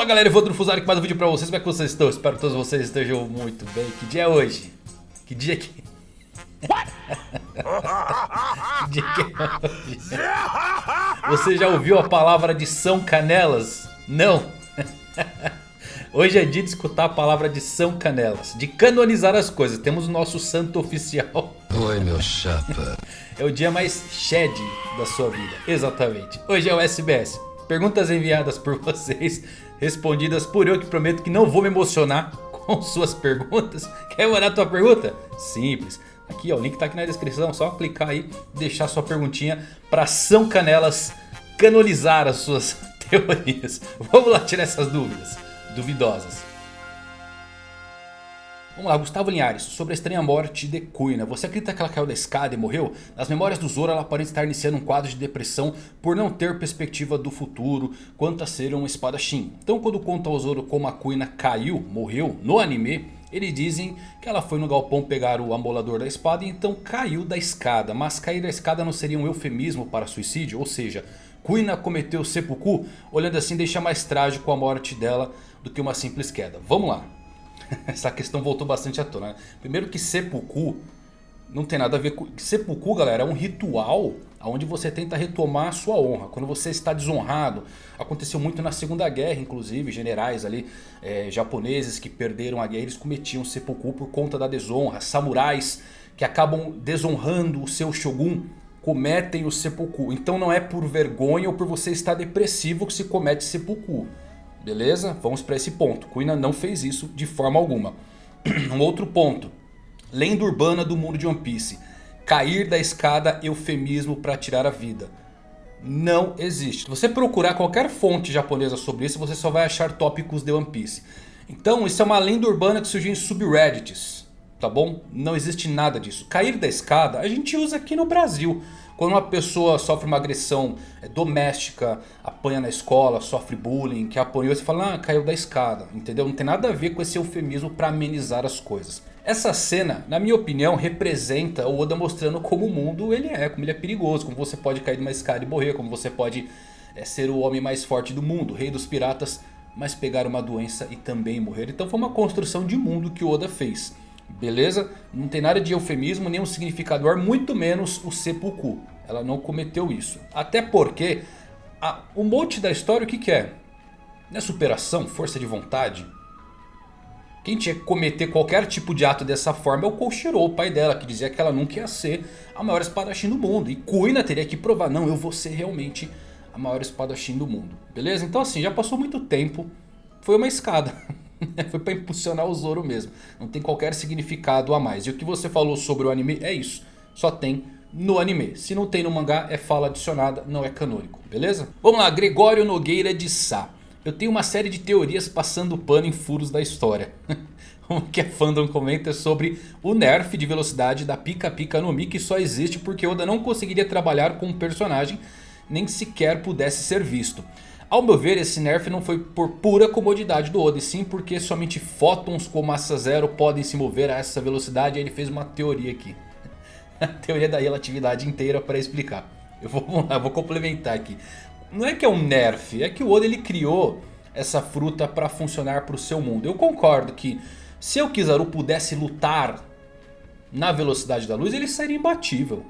Fala galera, eu vou Fusari com mais um vídeo pra vocês, como é que vocês estão? Espero que todos vocês estejam muito bem. Que dia é hoje? Que dia que... que dia que é hoje? Você já ouviu a palavra de São Canelas? Não? Hoje é dia de escutar a palavra de São Canelas, de canonizar as coisas. Temos o nosso santo oficial. Oi, meu chapa. É o dia mais shed da sua vida, exatamente. Hoje é o SBS. Perguntas enviadas por vocês, respondidas por eu que prometo que não vou me emocionar com suas perguntas. Quer mandar tua pergunta? Simples. Aqui ó, o link tá aqui na descrição, só clicar aí e deixar sua perguntinha para São Canelas canonizar as suas teorias. Vamos lá tirar essas dúvidas duvidosas. Vamos lá, Gustavo Linhares, sobre a estranha morte de Kuina. Você acredita que ela caiu da escada e morreu? Nas memórias do Zoro ela aparenta estar iniciando um quadro de depressão por não ter perspectiva do futuro quanto a ser um espadachim. Então quando conta ao Zoro como a Kuina caiu, morreu no anime... Eles dizem que ela foi no galpão pegar o amolador da espada e então caiu da escada. Mas cair da escada não seria um eufemismo para suicídio? Ou seja, Kuina cometeu seppuku? Olhando assim deixa mais trágico a morte dela do que uma simples queda. Vamos lá. Essa questão voltou bastante à tona. Né? Primeiro que seppuku não tem nada a ver com... Seppuku, galera, é um ritual onde você tenta retomar a sua honra. Quando você está desonrado. Aconteceu muito na Segunda Guerra, inclusive. Generais ali, é, japoneses que perderam a guerra, eles cometiam seppuku por conta da desonra. Samurais que acabam desonrando o seu shogun cometem o seppuku. Então não é por vergonha ou por você estar depressivo que se comete seppuku. Beleza? Vamos para esse ponto. Kuina não fez isso de forma alguma. um outro ponto. Lenda urbana do mundo de One Piece. Cair da escada eufemismo para tirar a vida. Não existe. Se você procurar qualquer fonte japonesa sobre isso, você só vai achar tópicos de One Piece. Então isso é uma lenda urbana que surgiu em subreddits. Tá bom? Não existe nada disso. Cair da escada a gente usa aqui no Brasil. Quando uma pessoa sofre uma agressão é, doméstica, apanha na escola, sofre bullying, que apanhou, você fala, ah, caiu da escada, entendeu? Não tem nada a ver com esse eufemismo para amenizar as coisas. Essa cena, na minha opinião, representa o Oda mostrando como o mundo ele é, como ele é perigoso, como você pode cair de uma escada e morrer, como você pode é, ser o homem mais forte do mundo, rei dos piratas, mas pegar uma doença e também morrer. Então foi uma construção de mundo que o Oda fez. Beleza? Não tem nada de eufemismo, nem um significador, muito menos o seppuku. Ela não cometeu isso. Até porque a, o mote da história o que, que é? Não é superação, força de vontade? Quem tinha que cometer qualquer tipo de ato dessa forma é o Koshiro, o pai dela, que dizia que ela nunca ia ser a maior espadachim do mundo. E Kuina teria que provar, não, eu vou ser realmente a maior espadachim do mundo. Beleza? Então assim, já passou muito tempo, foi uma escada. Foi para impulsionar o Zoro mesmo. Não tem qualquer significado a mais. E o que você falou sobre o anime é isso. Só tem no anime. Se não tem no mangá é fala adicionada, não é canônico. Beleza? Vamos lá, Gregório Nogueira de Sá. Eu tenho uma série de teorias passando pano em furos da história. o que a fandom comenta é sobre o nerf de velocidade da Pika Pika no Mi que só existe porque Oda não conseguiria trabalhar com um personagem nem sequer pudesse ser visto. Ao meu ver, esse nerf não foi por pura comodidade do Oda, e sim porque somente fótons com massa zero podem se mover a essa velocidade. Ele fez uma teoria aqui. a teoria da relatividade inteira para explicar. Eu vou, eu vou complementar aqui. Não é que é um nerf, é que o Oda ele criou essa fruta para funcionar para o seu mundo. Eu concordo que se o Kizaru pudesse lutar na velocidade da luz, ele seria imbatível.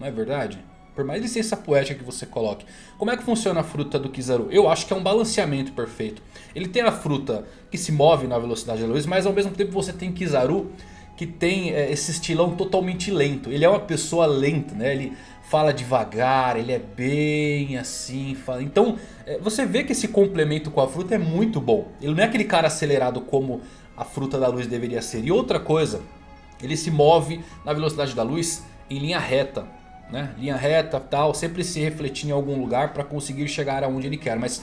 Não é verdade? Por mais licença poética que você coloque. Como é que funciona a fruta do Kizaru? Eu acho que é um balanceamento perfeito. Ele tem a fruta que se move na velocidade da luz. Mas ao mesmo tempo você tem Kizaru que tem é, esse estilão totalmente lento. Ele é uma pessoa lenta, né? Ele fala devagar, ele é bem assim. Fala... Então é, você vê que esse complemento com a fruta é muito bom. Ele não é aquele cara acelerado como a fruta da luz deveria ser. E outra coisa, ele se move na velocidade da luz em linha reta né? Linha reta tal, sempre se refletir em algum lugar para conseguir chegar aonde ele quer. Mas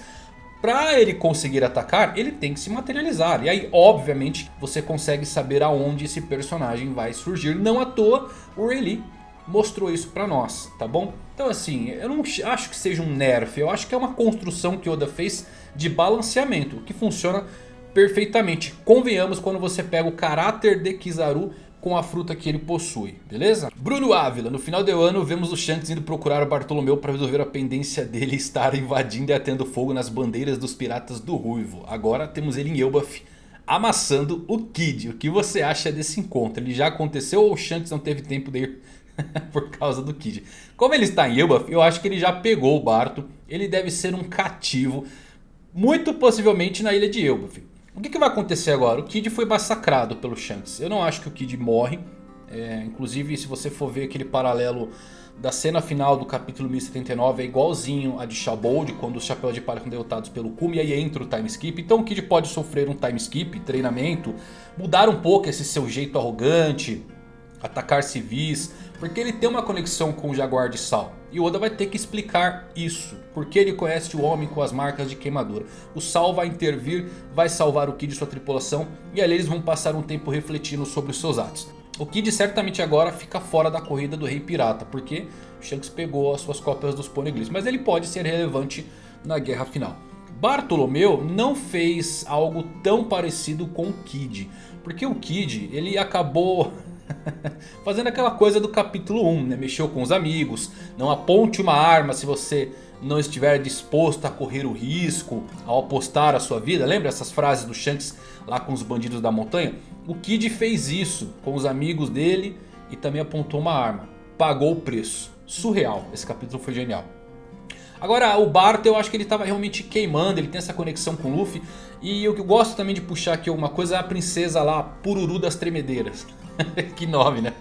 para ele conseguir atacar, ele tem que se materializar. E aí, obviamente, você consegue saber aonde esse personagem vai surgir. Não à toa, o Rayleigh mostrou isso pra nós, tá bom? Então assim, eu não acho que seja um nerf. Eu acho que é uma construção que Oda fez de balanceamento. Que funciona perfeitamente. Convenhamos quando você pega o caráter de Kizaru com a fruta que ele possui, beleza? Bruno Ávila, no final do ano vemos o Shanks indo procurar o Bartolomeu para resolver a pendência dele estar invadindo e atendo fogo nas bandeiras dos piratas do Ruivo. Agora temos ele em Elbaf amassando o Kid. O que você acha desse encontro? Ele já aconteceu ou o Shanks não teve tempo de ir por causa do Kid? Como ele está em Elbaf, eu acho que ele já pegou o Barto. Ele deve ser um cativo, muito possivelmente na ilha de Elbaf. O que, que, vai acontecer agora? O Kid foi massacrado pelo Shanks. Eu não acho que o Kid morre. É, inclusive, se você for ver aquele paralelo da cena final do capítulo 1079 é igualzinho a de Shabold, quando os Chapéus de Palha são derrotados pelo Kumi, e aí entra o time skip. Então o Kid pode sofrer um time skip, treinamento, mudar um pouco esse seu jeito arrogante, atacar civis, porque ele tem uma conexão com o Jaguar de Sal. E o Oda vai ter que explicar isso, porque ele conhece o homem com as marcas de queimadura. O Sal vai intervir, vai salvar o Kid e sua tripulação, e ali eles vão passar um tempo refletindo sobre os seus atos. O Kid certamente agora fica fora da corrida do Rei Pirata, porque Shanks pegou as suas cópias dos Poneglyphs. Mas ele pode ser relevante na guerra final. Bartolomeu não fez algo tão parecido com o Kid. Porque o Kid, ele acabou fazendo aquela coisa do capítulo 1, né? Mexeu com os amigos, não aponte uma arma se você não estiver disposto a correr o risco ao apostar a sua vida. Lembra essas frases do Shanks lá com os bandidos da montanha? O Kid fez isso com os amigos dele e também apontou uma arma. Pagou o preço. Surreal. Esse capítulo foi genial. Agora o Bart eu acho que ele estava realmente queimando, ele tem essa conexão com o Luffy. E eu gosto também de puxar aqui alguma coisa é a princesa lá, Pururu das Tremedeiras. que nome né?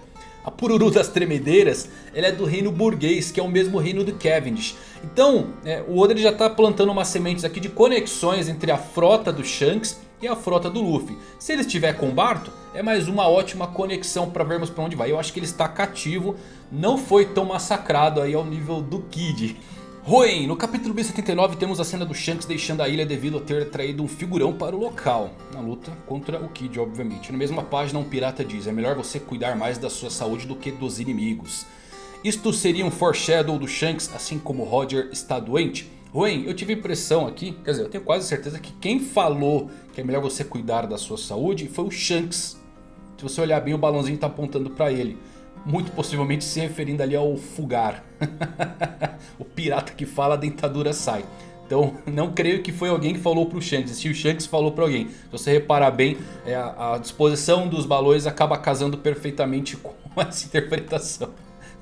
A Pururu das Tremedeiras ela é do reino burguês, que é o mesmo reino do Cavendish. Então, é, o Oda já está plantando umas sementes aqui de conexões entre a frota do Shanks e a frota do Luffy. Se ele estiver com o Barto, é mais uma ótima conexão para vermos para onde vai. Eu acho que ele está cativo, não foi tão massacrado aí ao nível do Kid. Roen, no capítulo B79 temos a cena do Shanks deixando a ilha devido a ter traído um figurão para o local. Na luta contra o Kid, obviamente. Na mesma página um pirata diz, é melhor você cuidar mais da sua saúde do que dos inimigos. Isto seria um foreshadow do Shanks, assim como Roger está doente? Roen, eu tive a impressão aqui, quer dizer, eu tenho quase certeza que quem falou que é melhor você cuidar da sua saúde foi o Shanks. Se você olhar bem o balãozinho está apontando para ele muito possivelmente se referindo ali ao Fugar. o pirata que fala a dentadura sai. Então não creio que foi alguém que falou para o Shanks. Se o Shanks falou para alguém. Se você reparar bem, é, a, disposição dos balões acaba casando perfeitamente com essa interpretação.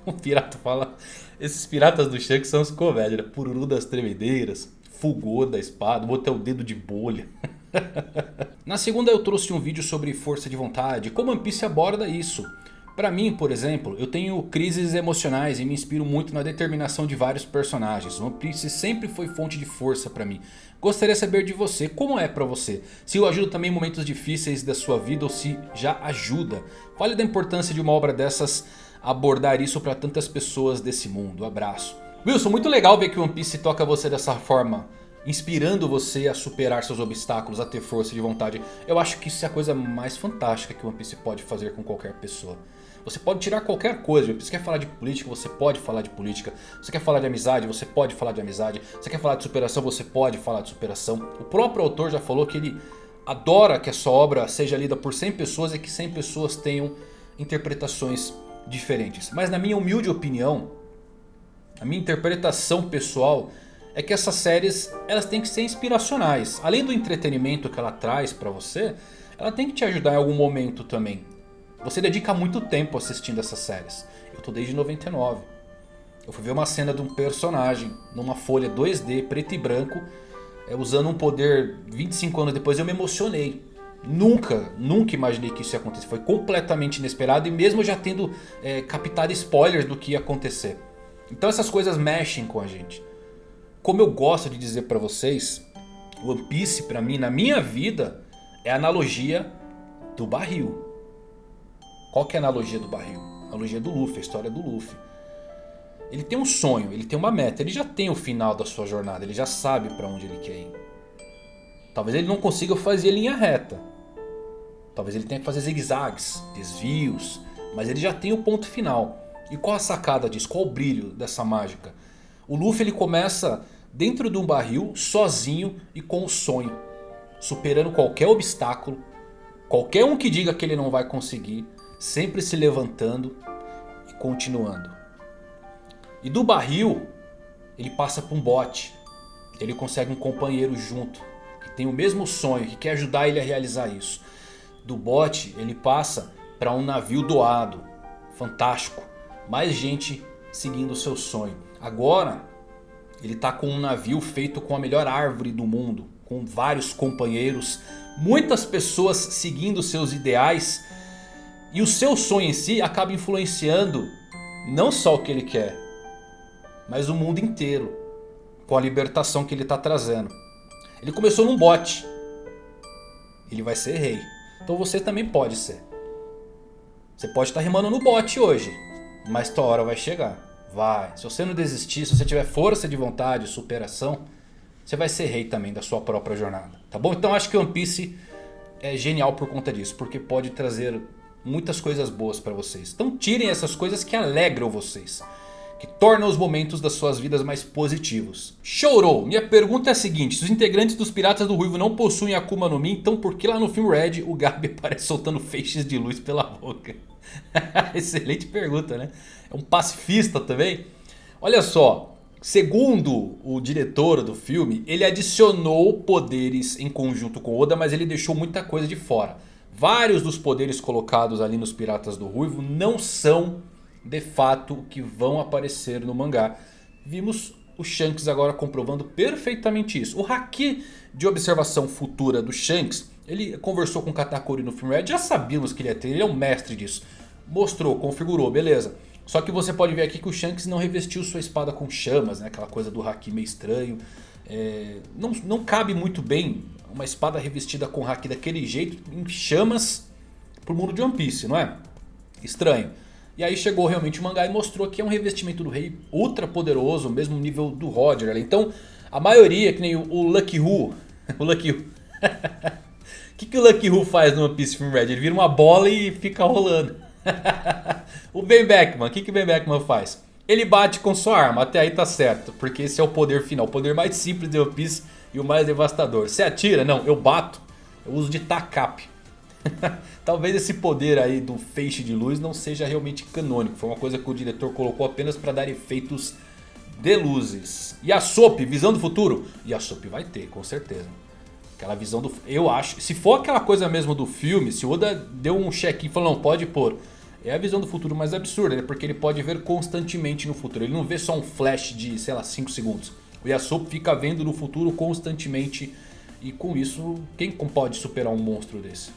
O pirata fala... Esses piratas do Shanks são os comédias. Né? Pururu das tremedeiras. Fugou da espada. Botou o dedo de bolha. Na segunda eu trouxe um vídeo sobre força de vontade. Como One Piece aborda isso. Para mim, por exemplo, eu tenho crises emocionais e me inspiro muito na determinação de vários personagens. One Piece sempre foi fonte de força para mim. Gostaria de saber de você, como é para você? Se o ajuda também em momentos difíceis da sua vida ou se já ajuda. Fale da importância de uma obra dessas abordar isso para tantas pessoas desse mundo. Abraço. Wilson, muito legal ver que One Piece toca você dessa forma inspirando você a superar seus obstáculos, a ter força de vontade. Eu acho que isso é a coisa mais fantástica que One Piece pode fazer com qualquer pessoa. Você pode tirar qualquer coisa. Você quer falar de política, você pode falar de política. Você quer falar de amizade, você pode falar de amizade. Você quer falar de superação, você pode falar de superação. O próprio autor já falou que ele adora que a sua obra seja lida por 100 pessoas e que 100 pessoas tenham interpretações diferentes. Mas na minha humilde opinião, a minha interpretação pessoal é que essas séries elas têm que ser inspiracionais. Além do entretenimento que ela traz para você, ela tem que te ajudar em algum momento também. Você dedica muito tempo assistindo essas séries. Eu tô desde 99. Eu fui ver uma cena de um personagem numa folha 2D, preto e branco, é, usando um poder 25 anos depois eu me emocionei. Nunca, nunca imaginei que isso ia acontecer. Foi completamente inesperado e mesmo já tendo é, captado spoilers do que ia acontecer. Então essas coisas mexem com a gente. Como eu gosto de dizer pra vocês, One Piece pra mim, na minha vida, é a analogia do barril. Qual que é a analogia do barril? A analogia do Luffy, a história do Luffy. Ele tem um sonho, ele tem uma meta, ele já tem o final da sua jornada, ele já sabe para onde ele quer ir. Talvez ele não consiga fazer linha reta. Talvez ele tenha que fazer zigue-zagues, desvios, mas ele já tem o ponto final. E qual a sacada disso? Qual o brilho dessa mágica? O Luffy ele começa dentro de um barril, sozinho e com o sonho. Superando qualquer obstáculo, qualquer um que diga que ele não vai conseguir sempre se levantando e continuando. E do barril, ele passa para um bote. Ele consegue um companheiro junto, que tem o mesmo sonho, que quer ajudar ele a realizar isso. Do bote, ele passa para um navio doado. Fantástico. Mais gente seguindo o seu sonho. Agora, ele está com um navio feito com a melhor árvore do mundo. Com vários companheiros. Muitas pessoas seguindo seus ideais. E o seu sonho em si acaba influenciando não só o que ele quer. Mas o mundo inteiro. Com a libertação que ele está trazendo. Ele começou num bote. Ele vai ser rei. Então você também pode ser. Você pode estar rimando no bote hoje. Mas tua hora vai chegar. Vai. Se você não desistir, se você tiver força de vontade, superação. Você vai ser rei também da sua própria jornada. Tá bom? Então acho que One Piece é genial por conta disso. Porque pode trazer muitas coisas boas para vocês. Então tirem essas coisas que alegram vocês que torna os momentos das suas vidas mais positivos. Chorou! Minha pergunta é a seguinte, se os integrantes dos Piratas do Ruivo não possuem Akuma no Mi, então por que lá no filme Red o Gabi aparece soltando feixes de luz pela boca? Excelente pergunta, né? É um pacifista também? Olha só, segundo o diretor do filme, ele adicionou poderes em conjunto com Oda, mas ele deixou muita coisa de fora. Vários dos poderes colocados ali nos Piratas do Ruivo não são de fato que vão aparecer no mangá. Vimos o Shanks agora comprovando perfeitamente isso. O Haki de observação futura do Shanks, ele conversou com o Katakuri no filme Red, já sabíamos que ele ia ter, ele é um mestre disso. Mostrou, configurou, beleza. Só que você pode ver aqui que o Shanks não revestiu sua espada com chamas, né? aquela coisa do Haki meio estranho. É, não, não cabe muito bem uma espada revestida com Haki daquele jeito, em chamas, pro mundo de One Piece, não é? Estranho. E aí chegou realmente o mangá e mostrou que é um revestimento do rei ultra poderoso, mesmo nível do Roger. Então a maioria, que nem o, Lucky Who, o Lucky Who... O que, que o Lucky Who faz no One Piece Film Red? Ele vira uma bola e fica rolando. o Ben Beckman, o que, que o Ben Beckman faz? Ele bate com sua arma, até aí tá certo. Porque esse é o poder final, o poder mais simples de One Piece e o mais devastador. Você atira? Não, eu bato. Eu uso de TACAP. Talvez esse poder aí do feixe de luz não seja realmente canônico. Foi uma coisa que o diretor colocou apenas para dar efeitos de luzes. E a Soap, visão do futuro? E a Soap vai ter, com certeza. Aquela visão do... Eu acho... Se for aquela coisa mesmo do filme, se o Oda deu um check e falou, não, pode pôr. É a visão do futuro mais absurda, né? Porque ele pode ver constantemente no futuro. Ele não vê só um flash de, sei lá, 5 segundos. O Yasop fica vendo no futuro constantemente. E com isso, quem pode superar um monstro desse?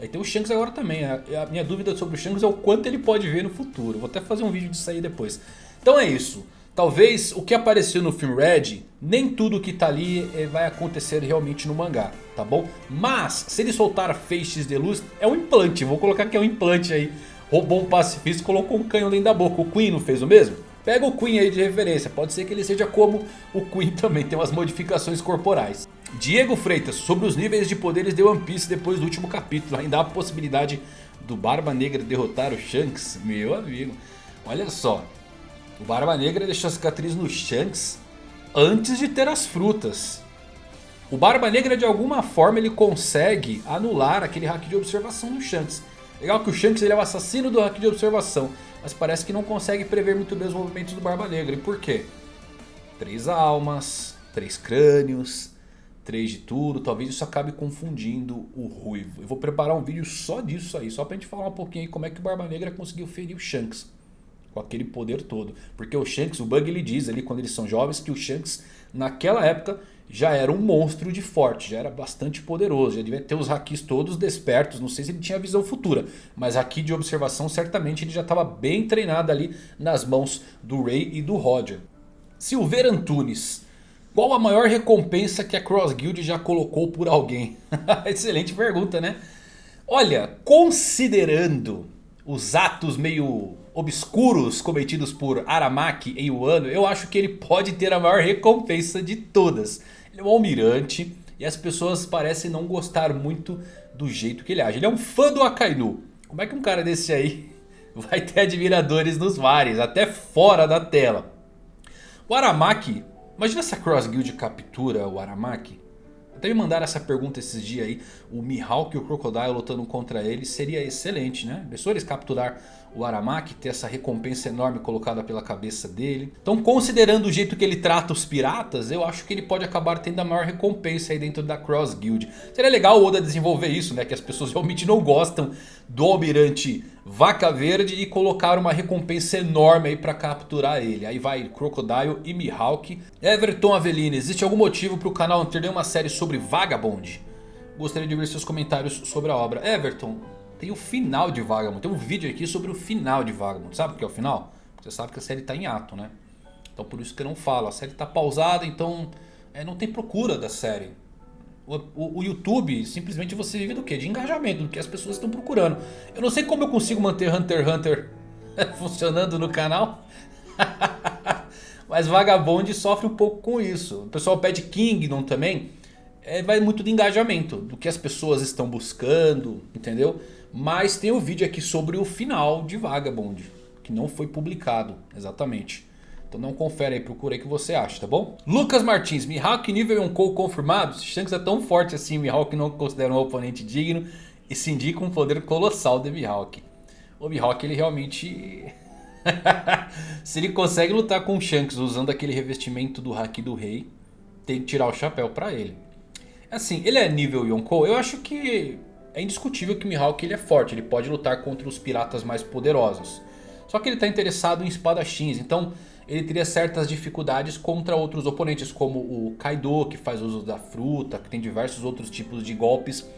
Aí tem o Shanks agora também. A, minha dúvida sobre o Shanks é o quanto ele pode ver no futuro. Vou até fazer um vídeo disso aí depois. Então é isso. Talvez o que apareceu no filme Red, nem tudo que tá ali é, vai acontecer realmente no mangá, tá bom? Mas, se ele soltar feixes de luz, é um implante. Vou colocar que é um implante aí. Roubou um pacifista e colocou um canhão dentro da boca. O Queen não fez o mesmo? Pega o Queen aí de referência. Pode ser que ele seja como o Queen também, tem umas modificações corporais. Diego Freitas, sobre os níveis de poderes de One Piece depois do último capítulo. Ainda há a possibilidade do Barba Negra derrotar o Shanks? Meu amigo, olha só. O Barba Negra deixou a cicatriz no Shanks antes de ter as frutas. O Barba Negra de alguma forma ele consegue anular aquele hack de observação do Shanks. Legal que o Shanks ele é o assassino do hack de observação. Mas parece que não consegue prever muito bem os movimentos do Barba Negra. E por quê? Três almas, três crânios, 3 de tudo, talvez isso acabe confundindo o Ruivo. Eu vou preparar um vídeo só disso aí, só pra gente falar um pouquinho aí como é que o Barba Negra conseguiu ferir o Shanks. Com aquele poder todo. Porque o Shanks, o Bug ele diz ali quando eles são jovens que o Shanks naquela época já era um monstro de forte, já era bastante poderoso, já devia ter os hakis todos despertos, não sei se ele tinha visão futura, mas aqui de observação certamente ele já estava bem treinado ali nas mãos do Ray e do Roger. Silveira Antunes qual a maior recompensa que a Cross Guild já colocou por alguém? Excelente pergunta, né? Olha, considerando os atos meio obscuros cometidos por Aramaki em Wano, eu acho que ele pode ter a maior recompensa de todas. Ele é um almirante e as pessoas parecem não gostar muito do jeito que ele age. Ele é um fã do Akainu. Como é que um cara desse aí vai ter admiradores nos mares, até fora da tela? O Aramaki Imagina se a Cross Guild captura o Aramaki. Até me mandaram essa pergunta esses dias aí. O Mihawk e o Crocodile lutando contra ele seria excelente, né? Pensou eles capturar o Aramaki, ter essa recompensa enorme colocada pela cabeça dele. Então considerando o jeito que ele trata os piratas, eu acho que ele pode acabar tendo a maior recompensa aí dentro da Cross Guild. Seria legal o Oda desenvolver isso, né? Que as pessoas realmente não gostam do Almirante Vaca Verde e colocar uma recompensa enorme aí pra capturar ele. Aí vai Crocodile e Mihawk. Everton Avelino, existe algum motivo para o canal ter nenhuma série sobre Vagabond? Gostaria de ver seus comentários sobre a obra. Everton, tem o final de Vagabond. Tem um vídeo aqui sobre o final de Vagabond. Sabe o que é o final? Você sabe que a série está em ato, né? Então por isso que eu não falo. A série está pausada, então é, não tem procura da série. O, o, o, YouTube, simplesmente você vive do quê? De engajamento, do que as pessoas estão procurando. Eu não sei como eu consigo manter Hunter x Hunter funcionando no canal. Mas Vagabond sofre um pouco com isso. O pessoal pede Kingdom também. É, vai muito de engajamento, do que as pessoas estão buscando, entendeu? Mas tem o um vídeo aqui sobre o final de Vagabond, que não foi publicado, exatamente. Então não confere aí, procura aí que você acha, tá bom? Lucas Martins, Mihawk nível Yonkou confirmado? Shanks é tão forte assim, Mihawk não considera um oponente digno e se indica um poder colossal de Mihawk. O Mihawk ele realmente... se ele consegue lutar com o Shanks usando aquele revestimento do Haki do Rei, tem que tirar o chapéu pra ele. Assim, ele é nível Yonkou, eu acho que é indiscutível que Mihawk ele é forte, ele pode lutar contra os piratas mais poderosos. Só que ele está interessado em espadachins, então ele teria certas dificuldades contra outros oponentes, como o Kaido, que faz uso da fruta, que tem diversos outros tipos de golpes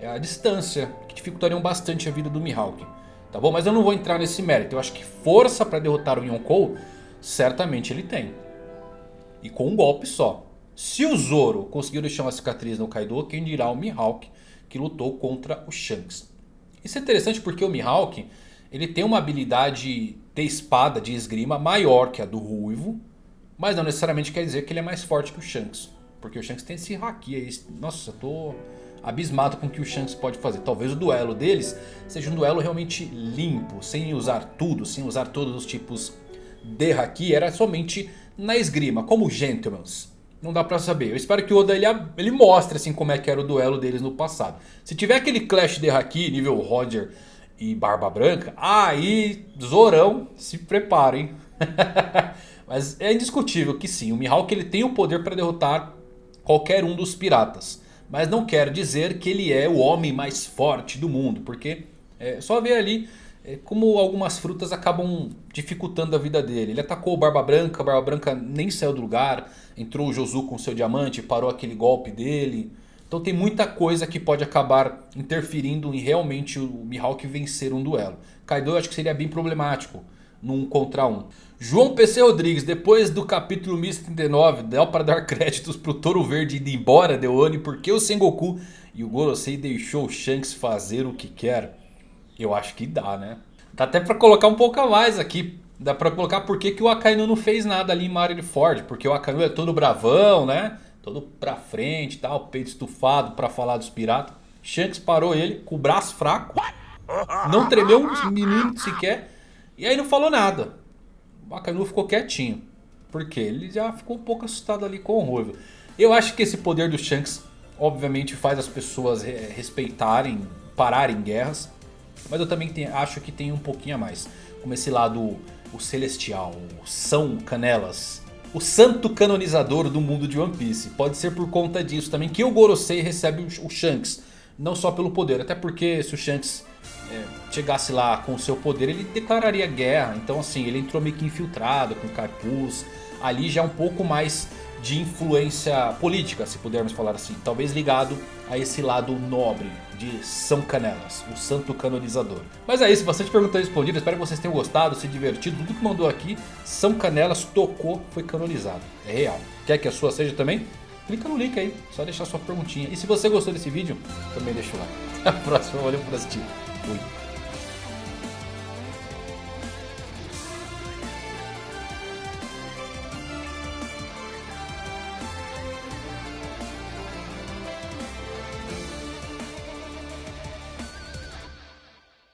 à distância, que dificultariam bastante a vida do Mihawk. Tá bom? Mas eu não vou entrar nesse mérito, eu acho que força para derrotar o Yonkou, certamente ele tem. E com um golpe só. Se o Zoro conseguiu deixar uma cicatriz no Kaido, quem dirá o Mihawk, que lutou contra o Shanks. Isso é interessante porque o Mihawk ele tem uma habilidade de espada, de esgrima, maior que a do Ruivo. Mas não necessariamente quer dizer que ele é mais forte que o Shanks. Porque o Shanks tem esse haki aí. Nossa, eu tô abismado com o que o Shanks pode fazer. Talvez o duelo deles seja um duelo realmente limpo. Sem usar tudo, sem usar todos os tipos de haki. Era somente na esgrima, como Gentlemans. Não dá pra saber. Eu espero que o Oda ele, ele mostre assim como é que era o duelo deles no passado. Se tiver aquele Clash de Haki nível Roger e Barba Branca, aí Zorão se preparem. Mas é indiscutível que sim, o Mihawk ele tem o poder para derrotar qualquer um dos piratas. Mas não quer dizer que ele é o homem mais forte do mundo, porque é só ver ali como algumas frutas acabam dificultando a vida dele. Ele atacou o Barba Branca, a Barba Branca nem saiu do lugar, entrou o Josu com seu diamante, parou aquele golpe dele... Então tem muita coisa que pode acabar interferindo em realmente o Mihawk vencer um duelo. Kaido eu acho que seria bem problemático num contra um. João PC Rodrigues, depois do capítulo 1039, dá para dar créditos pro Toro Verde ir embora, Deone, porque o Sengoku e o Gorosei deixou o Shanks fazer o que quer? Eu acho que dá, né? Dá até para colocar um pouco a mais aqui. Dá para colocar por que, que o Akainu não fez nada ali em Marineford. Porque o Akainu é todo bravão, né? todo pra frente tal, peito estufado pra falar dos piratas. Shanks parou ele com o braço fraco, não tremeu um minuto sequer, e aí não falou nada. O Bacanu ficou quietinho, porque ele já ficou um pouco assustado ali com o Ruivo. Eu acho que esse poder do Shanks, obviamente, faz as pessoas respeitarem, pararem guerras, mas eu também tenho, acho que tem um pouquinho a mais. Como esse lado, o Celestial, o São Canelas, o santo canonizador do mundo de One Piece. Pode ser por conta disso também que o Gorosei recebe o Shanks. Não só pelo poder, até porque se o Shanks é, chegasse lá com o seu poder, ele declararia guerra. Então assim, ele entrou meio que infiltrado com capuz. Ali já é um pouco mais de influência política, se pudermos falar assim. Talvez ligado a esse lado nobre de São Canelas, o santo canonizador. Mas é isso, bastante perguntas respondidas. Espero que vocês tenham gostado, se divertido. Tudo que mandou aqui, São Canelas tocou, foi canonizado. É real. Quer que a sua seja também? Clica no link aí, só deixar sua perguntinha. E se você gostou desse vídeo, também deixa o like. Até a próxima, valeu por assistir. Fui.